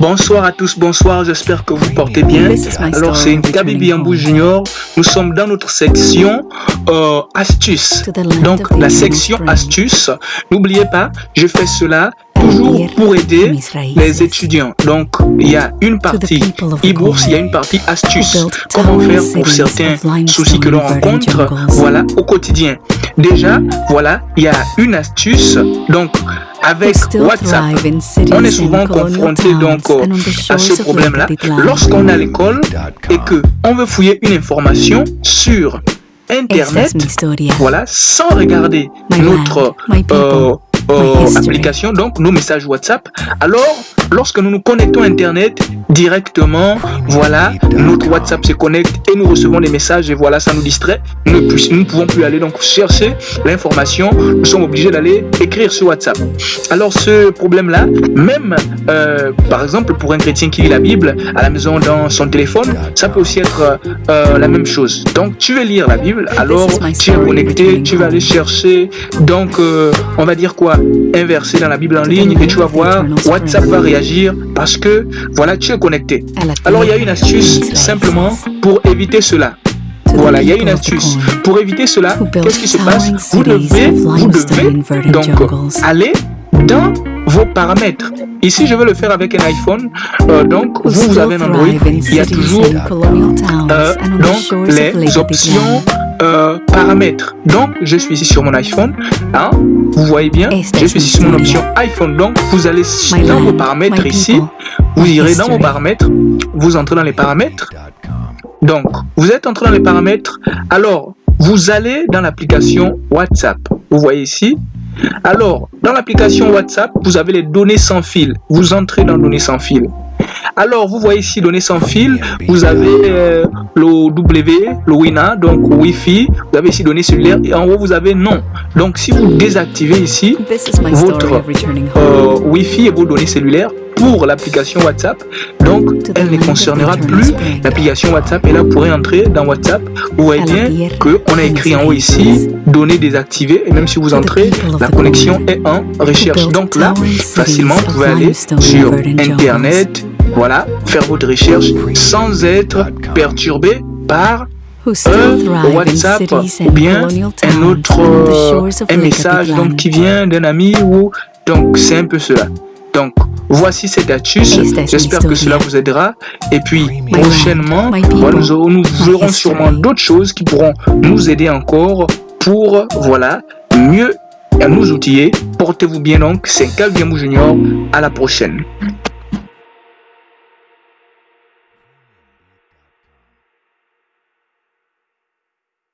Bonsoir à tous, bonsoir, j'espère que vous portez bien. Alors c'est Kabibi Ambou Junior, nous sommes dans notre section euh, astuces. Donc la section astuces, n'oubliez pas, je fais cela toujours pour aider les étudiants. Donc, il y a une partie e-bourse, il y a une partie astuce. Comment faire pour certains soucis que l'on rencontre, voilà, au quotidien. Déjà, voilà, il y a une astuce. Donc, avec WhatsApp, on est souvent confronté donc à ce problème-là. Lorsqu'on est à l'école et que on veut fouiller une information sur Internet, voilà, sans regarder notre euh, euh, application, donc nos messages WhatsApp. Alors, lorsque nous nous connectons à Internet directement, voilà, notre WhatsApp se connecte et nous recevons des messages et voilà, ça nous distrait. Nous ne pouvons plus aller donc chercher l'information. Nous sommes obligés d'aller écrire sur WhatsApp. Alors, ce problème-là, même euh, par exemple pour un chrétien qui lit la Bible à la maison dans son téléphone, ça peut aussi être euh, la même chose. Donc, tu veux lire la Bible, alors tu es connecté, tu vas aller chercher. Donc, on va dire quoi? Inverser dans la Bible en ligne et tu vas voir, WhatsApp va réagir parce que voilà, tu es connecté. Alors il y a une astuce simplement pour éviter cela. Voilà, il y a une astuce. Pour éviter cela, qu'est-ce qui se passe? Vous devez, vous devez donc aller dans vos paramètres. Ici, je vais le faire avec un iPhone. Euh, donc, vous, vous avez un Android. Il y a toujours euh, donc, les options euh, paramètres. Donc, je suis ici sur mon iPhone. Hein, vous voyez bien, je suis ici sur mon option iPhone. Donc, vous allez dans vos paramètres ici. Vous irez dans vos paramètres. Vous entrez dans les paramètres. Donc, vous êtes entré dans les paramètres. Alors, vous allez dans l'application WhatsApp. Vous voyez ici. Alors, dans l'application WhatsApp, vous avez les données sans fil. Vous entrez dans données sans fil. Alors, vous voyez ici, données sans fil, vous avez euh, le W, le WINA, donc Wi-Fi, vous avez ici données cellulaires et en haut, vous avez non. Donc, si vous désactivez ici votre euh, Wi-Fi et vos données cellulaires, pour l'application WhatsApp. Donc, elle ne concernera plus l'application WhatsApp. Et là, vous pourrez entrer dans WhatsApp. Vous voyez bien qu'on a écrit en haut ici, données désactivées. Et même si vous entrez, la connexion est en recherche. Donc là, facilement, vous pouvez aller sur Internet, voilà, faire votre recherche sans être perturbé par un WhatsApp ou bien un autre un message donc, qui vient d'un ami ou donc c'est un peu cela. Donc voici cette astuce, j'espère que cela vous aidera. Et puis prochainement nous, nous verrons sûrement d'autres choses qui pourront nous aider encore pour voilà mieux nous outiller. Portez-vous bien donc, c'est Calviamou Junior, à la prochaine.